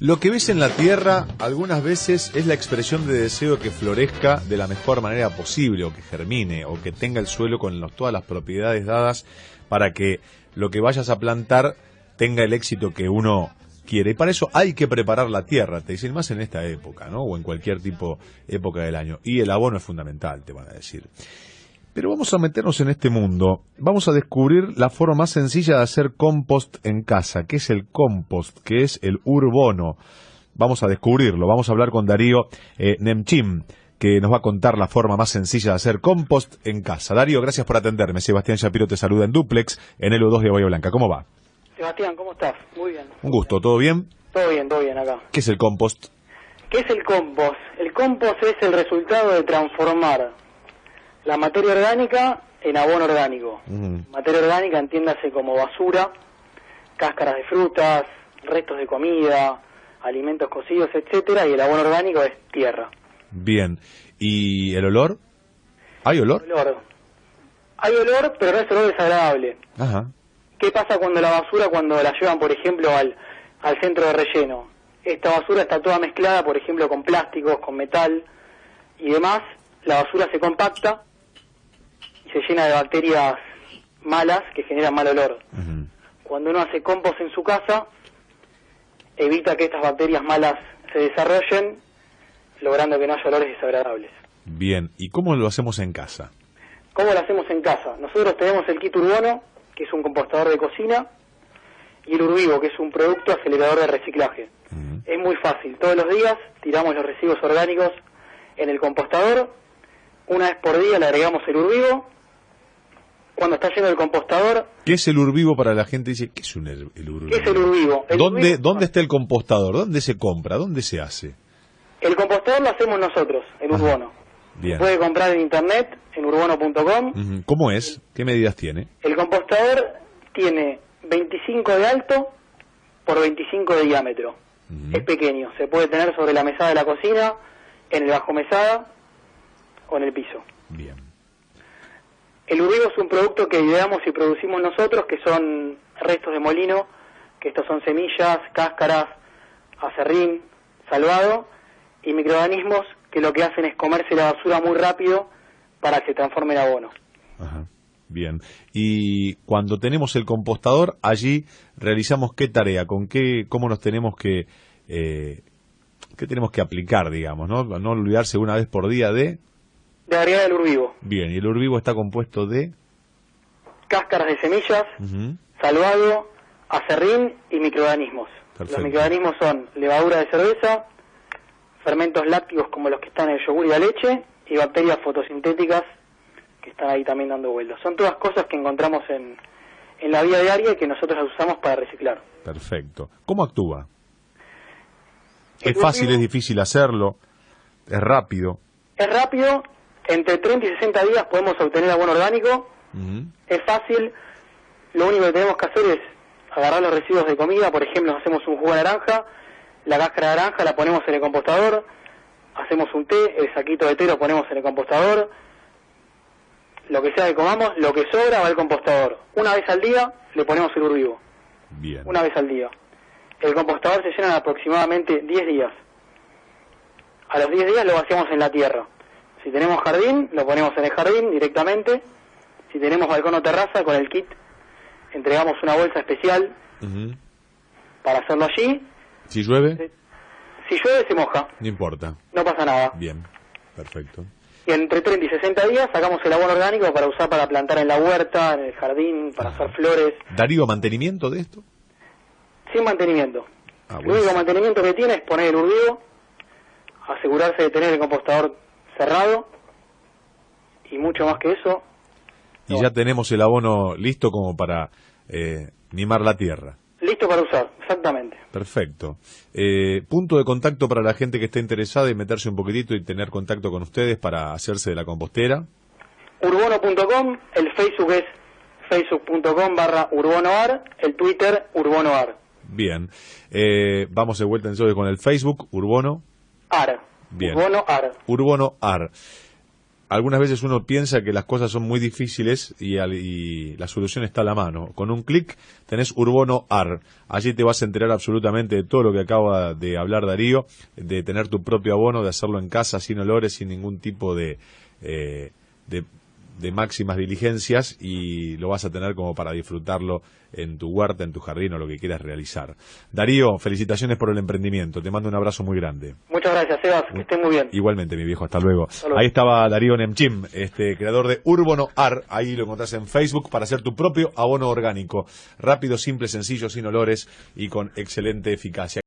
Lo que ves en la tierra algunas veces es la expresión de deseo que florezca de la mejor manera posible, o que germine, o que tenga el suelo con todas las propiedades dadas para que lo que vayas a plantar tenga el éxito que uno quiere. Y para eso hay que preparar la tierra, te dicen más en esta época, ¿no? O en cualquier tipo época del año. Y el abono es fundamental, te van a decir. Pero vamos a meternos en este mundo. Vamos a descubrir la forma más sencilla de hacer compost en casa. ¿Qué es el compost? ¿Qué es el urbono? Vamos a descubrirlo. Vamos a hablar con Darío eh, Nemchim, que nos va a contar la forma más sencilla de hacer compost en casa. Darío, gracias por atenderme. Sebastián Shapiro te saluda en Duplex, en el U2 de Bahía Blanca. ¿Cómo va? Sebastián, ¿cómo estás? Muy bien. Un gusto, ¿todo bien? Todo bien, todo bien acá. ¿Qué es el compost? ¿Qué es el compost? El compost es el resultado de transformar la materia orgánica en abono orgánico. Materia orgánica entiéndase como basura, cáscaras de frutas, restos de comida, alimentos cocidos, etcétera, y el abono orgánico es tierra. Bien. ¿Y el olor? ¿Hay olor? Hay olor, pero no es olor desagradable. Ajá. ¿Qué pasa cuando la basura, cuando la llevan, por ejemplo, al, al centro de relleno? Esta basura está toda mezclada, por ejemplo, con plásticos, con metal y demás. La basura se compacta se llena de bacterias malas que generan mal olor. Cuando uno hace compost en su casa, evita que estas bacterias malas se desarrollen, logrando que no haya olores desagradables. Bien, ¿y cómo lo hacemos en casa? ¿Cómo lo hacemos en casa? Nosotros tenemos el kit urbono, que es un compostador de cocina, y el urbivo, que es un producto acelerador de reciclaje. Es muy fácil, todos los días tiramos los residuos orgánicos en el compostador, una vez por día le agregamos el urbivo cuando está lleno el compostador. ¿Qué es el urbivo para la gente? Dice, ¿qué es un, el, urbivo? ¿Qué es el urbivo? ¿Dónde, ¿Dónde está el compostador? ¿Dónde se compra? ¿Dónde se hace? El compostador lo hacemos nosotros, en Urbono. Bien. puede comprar en internet, en urbono.com. ¿Cómo es? ¿Qué medidas tiene? El compostador tiene 25 de alto por 25 de diámetro. Es pequeño, se puede tener sobre la mesada de la cocina, en el bajo mesada o en el piso. Bien. El urbivo es un producto que ideamos y producimos nosotros, que son restos de molino, que estos son semillas, cáscaras, acerrín, salvado, y microorganismos que lo que hacen es comerse la basura muy rápido para que se transforme en abono. Ajá. Bien. Y cuando tenemos el compostador, allí realizamos qué tarea, con qué, cómo nos tenemos que, eh, qué tenemos que aplicar, digamos, ¿no? No olvidarse una vez por día de de agregar el urbivo. Bien, y el urbivo está compuesto de... Cáscaras de semillas, salvado, acerrín y microorganismos. Los microorganismos son levadura de cerveza, fermentos lácticos como los que están en el yogur y la leche, y bacterias fotosintéticas que están ahí también dando vuelos. Son todas cosas que encontramos en, en la vida diaria y que nosotros las usamos para reciclar. Perfecto. ¿Cómo actúa? ¿Es fácil, es difícil hacerlo? ¿Es rápido? Es rápido, entre 30 y 60 días podemos obtener abono orgánico. Es fácil. Lo único que tenemos que hacer es agarrar los residuos de comida. Por ejemplo, hacemos un jugo de naranja. La cáscara de naranja la ponemos en el compostador. Hacemos un té. El saquito de té lo ponemos en el compostador. Lo que sea que comamos, lo que sobra va al compostador. Una vez al día le ponemos el urbivo. Bien. Una vez al día. El compostador se llena en aproximadamente 10 días. A los 10 días lo vaciamos en la tierra. Si tenemos jardín, lo ponemos en el jardín directamente. Si tenemos balcón o terraza, con el kit entregamos una bolsa especial para hacerlo allí. Si llueve. Si llueve, se moja. No importa. No pasa nada. Bien, perfecto. Y entre 30 y 60 días sacamos el abono orgánico para usar para plantar en la huerta, en el jardín, para hacer flores. ¿Darío mantenimiento de esto? Sin mantenimiento. Ah, el único mantenimiento que tiene es poner el urbido, asegurarse de tener el compostador cerrado y mucho más que eso. Y ya tenemos el abono listo como para eh, mimar la tierra. Listo para usar, exactamente. Perfecto. Eh, punto de contacto para la gente que esté interesada y meterse un poquitito y tener contacto con ustedes para hacerse de la compostera. Urbono.com, el Facebook es facebook.com barra urbonoar, el Twitter urbonoar. Bien. Eh, vamos de vuelta entonces con el Facebook, Urbono. Ar. Urbono Ar. Urbono Ar. algunas veces uno piensa que las cosas son muy difíciles y, la solución está a la mano. Con un clic tenés Urbono AR. Allí te vas a enterar absolutamente de todo lo que acaba de hablar Darío, de tener tu propio abono, de hacerlo en casa, sin olores, sin ningún tipo de, eh, de de máximas diligencias y lo vas a tener como para disfrutarlo en tu huerta, en tu jardín o lo que quieras realizar. Darío, felicitaciones por el emprendimiento. Te mando un abrazo muy grande. Muchas gracias, Sebas. Que estés muy bien. Igualmente, mi viejo. Hasta luego. Ahí estaba Darío Nemchim, este creador de Urbono Ar. Ahí lo encontrás en Facebook para hacer tu propio abono orgánico. Rápido, simple, sencillo, sin olores y con excelente eficacia.